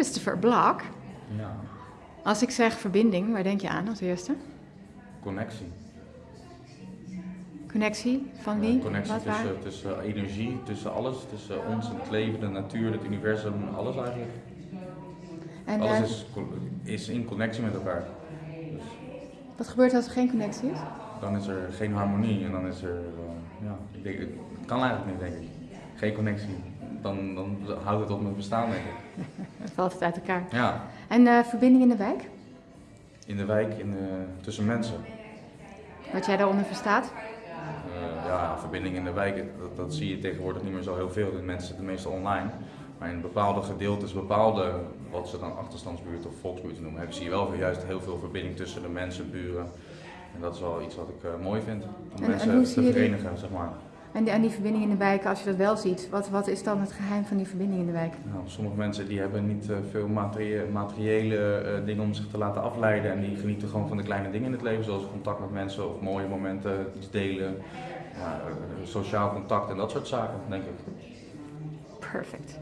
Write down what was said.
Christopher Black. Ja, Als ik zeg verbinding, waar denk je aan als eerste? connectie. Connectie van Ja, wie? connectie Wat, waar? tussen, tussen energie, tussen alles, tussen ons, het leven, de natuur, het universum, alles eigenlijk. En alles eh, is in connectie met elkaar. Dus wat gebeurt als er geen connectie is? dan is er geen harmonie en dan is er, eh, ja, ik denk, het kan eigenlijk niet, denk ik. Geen connectie. Dan, dan houdt het op met bestaan, denk ik. Dan valt het uit elkaar. Ja, En eh, verbinding in de wijk? in de wijk, in de, tussen mensen. Wat jij daaronder verstaat? Eh, ja, verbinding in de wijk, dat, dat zie je tegenwoordig niet meer zo heel veel. De mensen zitten meestal online. Maar in bepaalde gedeeltes, bepaalde, wat ze dan achterstandsbuurt of volksbuurt noemen, hebben zie je wel juist heel veel verbinding tussen de mensen, buren. En dat is wel iets wat ik eh, mooi vind. Om En- mensen en te verenigen, zeg maar. En die, en die verbinding in de wijk, als je dat wel ziet, wat, wat is dan het geheim van die verbinding in de wijk? Nou, sommige mensen die hebben niet eh, veel materie- materiële eh, dingen om zich te laten afleiden. En die genieten gewoon van de kleine dingen in het leven, zoals contact met mensen of mooie momenten, iets delen. Ja, eh, sociaal contact en dat soort zaken, denk ik. Perfect.